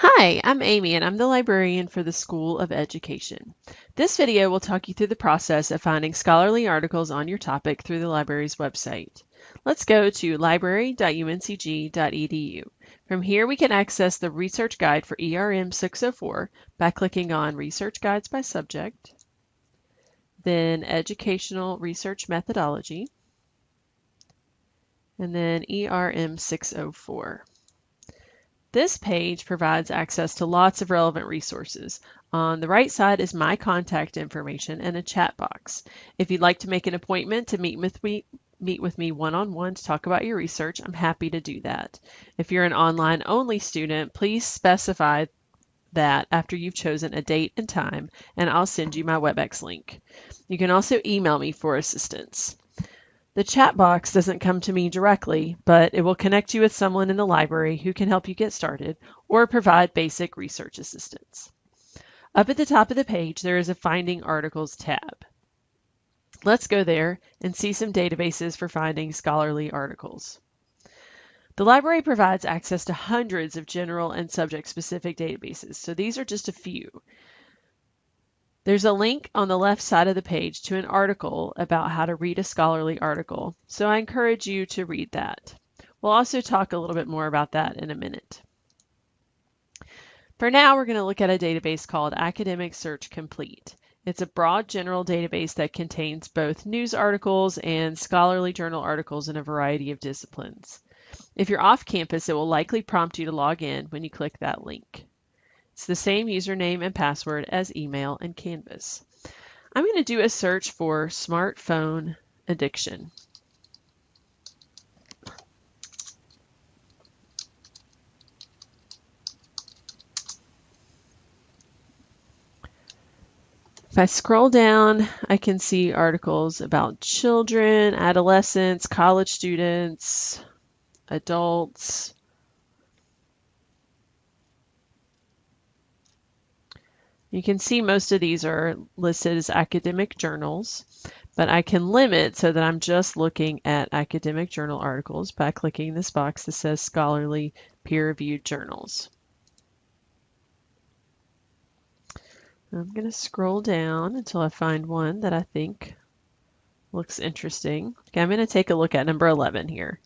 Hi, I'm Amy and I'm the librarian for the School of Education. This video will talk you through the process of finding scholarly articles on your topic through the library's website. Let's go to library.uncg.edu. From here we can access the research guide for ERM 604 by clicking on Research Guides by Subject, then Educational Research Methodology, and then ERM 604. This page provides access to lots of relevant resources. On the right side is my contact information and a chat box. If you'd like to make an appointment to meet with me, meet with me one-on-one -on -one to talk about your research, I'm happy to do that. If you're an online only student, please specify that after you've chosen a date and time, and I'll send you my WebEx link. You can also email me for assistance. The chat box doesn't come to me directly, but it will connect you with someone in the library who can help you get started or provide basic research assistance. Up at the top of the page, there is a Finding Articles tab. Let's go there and see some databases for finding scholarly articles. The library provides access to hundreds of general and subject-specific databases, so these are just a few. There's a link on the left side of the page to an article about how to read a scholarly article, so I encourage you to read that. We'll also talk a little bit more about that in a minute. For now, we're going to look at a database called Academic Search Complete. It's a broad general database that contains both news articles and scholarly journal articles in a variety of disciplines. If you're off campus, it will likely prompt you to log in when you click that link. It's the same username and password as email and Canvas. I'm going to do a search for smartphone addiction. If I scroll down, I can see articles about children, adolescents, college students, adults, You can see most of these are listed as academic journals, but I can limit so that I'm just looking at academic journal articles by clicking this box that says scholarly peer-reviewed journals. I'm going to scroll down until I find one that I think looks interesting. Okay, I'm going to take a look at number 11 here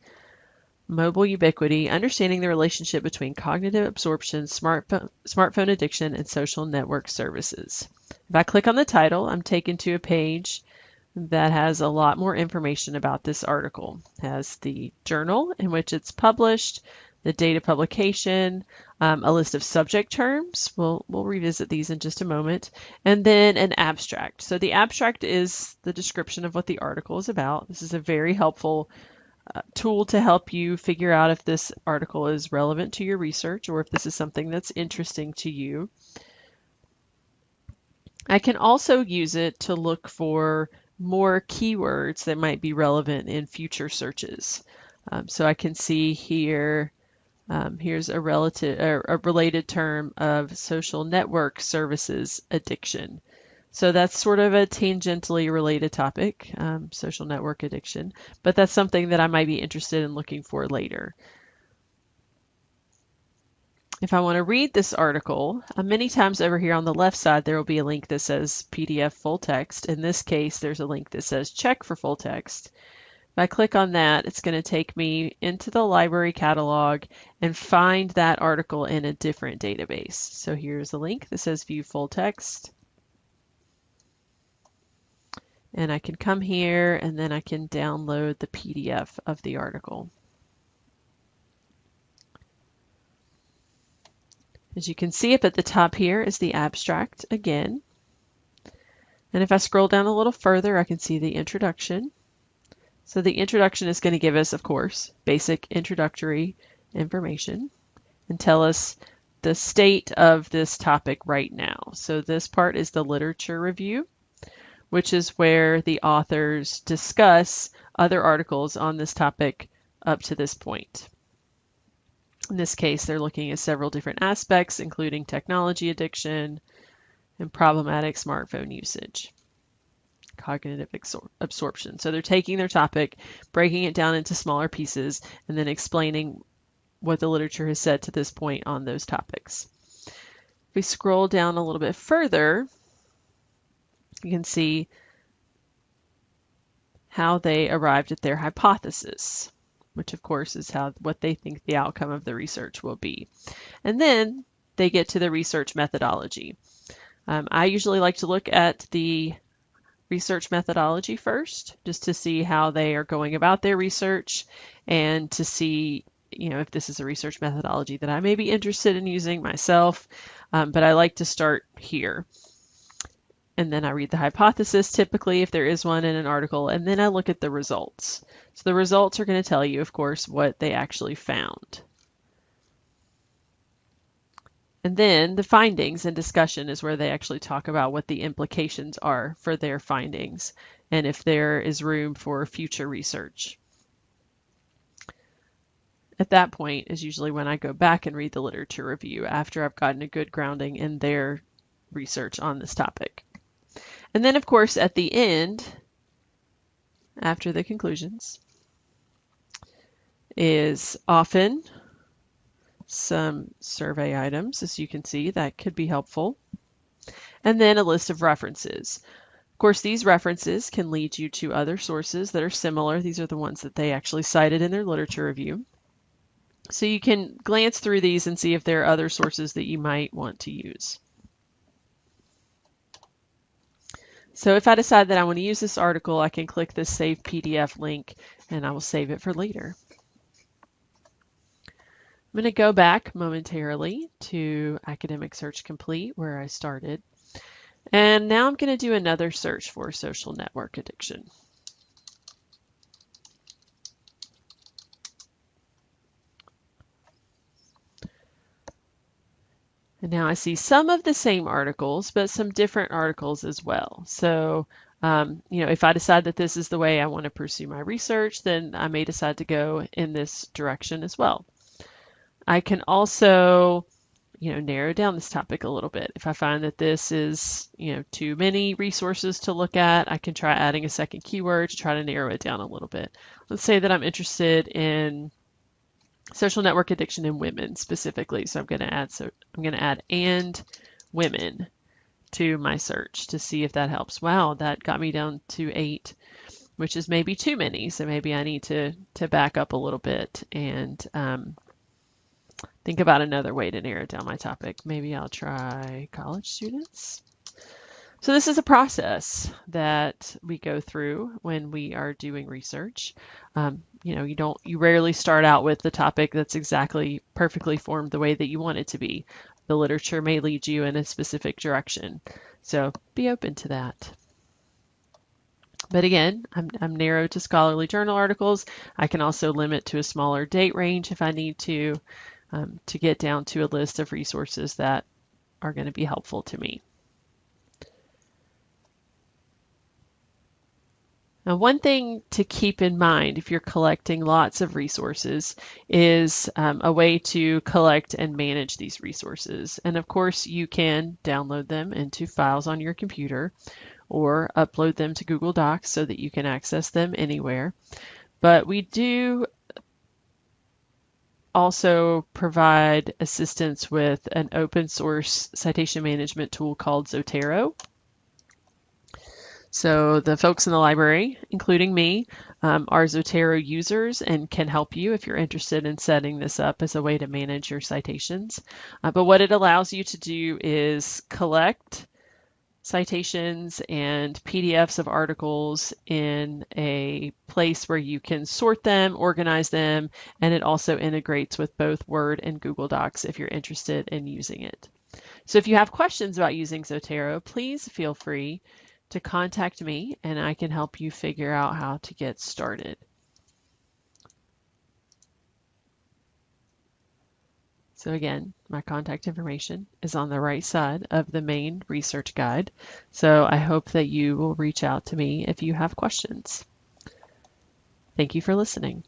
mobile ubiquity, understanding the relationship between cognitive absorption, smartphone, smartphone addiction, and social network services. If I click on the title, I'm taken to a page that has a lot more information about this article. It has the journal in which it's published, the date of publication, um, a list of subject terms. We'll, we'll revisit these in just a moment. And then an abstract. So the abstract is the description of what the article is about. This is a very helpful uh, tool to help you figure out if this article is relevant to your research or if this is something that's interesting to you. I can also use it to look for more keywords that might be relevant in future searches. Um, so I can see here, um, here's a relative, a related term of social network services addiction. So that's sort of a tangentially related topic, um, social network addiction, but that's something that I might be interested in looking for later. If I want to read this article, uh, many times over here on the left side, there will be a link that says PDF full text. In this case, there's a link that says check for full text. If I click on that, it's going to take me into the library catalog and find that article in a different database. So here's a link that says view full text and I can come here and then I can download the PDF of the article. As you can see up at the top here is the abstract again. And if I scroll down a little further, I can see the introduction. So the introduction is going to give us, of course, basic introductory information and tell us the state of this topic right now. So this part is the literature review which is where the authors discuss other articles on this topic up to this point. In this case, they're looking at several different aspects, including technology addiction and problematic smartphone usage, cognitive absorption. So they're taking their topic, breaking it down into smaller pieces, and then explaining what the literature has said to this point on those topics. If we scroll down a little bit further, you can see how they arrived at their hypothesis, which of course is how what they think the outcome of the research will be. And then they get to the research methodology. Um, I usually like to look at the research methodology first, just to see how they are going about their research and to see, you know, if this is a research methodology that I may be interested in using myself. Um, but I like to start here. And then I read the hypothesis typically if there is one in an article, and then I look at the results. So the results are going to tell you, of course, what they actually found. And then the findings and discussion is where they actually talk about what the implications are for their findings and if there is room for future research. At that point is usually when I go back and read the literature review after I've gotten a good grounding in their research on this topic. And then, of course, at the end, after the conclusions, is often some survey items, as you can see, that could be helpful. And then a list of references. Of course, these references can lead you to other sources that are similar. These are the ones that they actually cited in their literature review. So you can glance through these and see if there are other sources that you might want to use. So if I decide that I want to use this article, I can click this Save PDF link and I will save it for later. I'm going to go back momentarily to Academic Search Complete where I started. And now I'm going to do another search for social network addiction. And now I see some of the same articles, but some different articles as well. So, um, you know, if I decide that this is the way I want to pursue my research, then I may decide to go in this direction as well. I can also, you know, narrow down this topic a little bit. If I find that this is, you know, too many resources to look at, I can try adding a second keyword to try to narrow it down a little bit. Let's say that I'm interested in social network addiction in women specifically. So I'm going to add, so I'm going to add and women to my search to see if that helps. Wow, that got me down to eight, which is maybe too many. So maybe I need to, to back up a little bit and, um, think about another way to narrow down my topic. Maybe I'll try college students. So this is a process that we go through when we are doing research. Um, you know, you don't, you rarely start out with the topic that's exactly perfectly formed the way that you want it to be. The literature may lead you in a specific direction. So be open to that. But again, I'm, I'm narrow to scholarly journal articles. I can also limit to a smaller date range if I need to um, to get down to a list of resources that are going to be helpful to me. Now, one thing to keep in mind if you're collecting lots of resources is um, a way to collect and manage these resources. And of course, you can download them into files on your computer or upload them to Google Docs so that you can access them anywhere. But we do also provide assistance with an open source citation management tool called Zotero. So the folks in the library, including me, um, are Zotero users and can help you if you're interested in setting this up as a way to manage your citations. Uh, but what it allows you to do is collect citations and PDFs of articles in a place where you can sort them, organize them, and it also integrates with both Word and Google Docs if you're interested in using it. So if you have questions about using Zotero, please feel free to contact me and I can help you figure out how to get started. So again, my contact information is on the right side of the main research guide. So I hope that you will reach out to me if you have questions. Thank you for listening.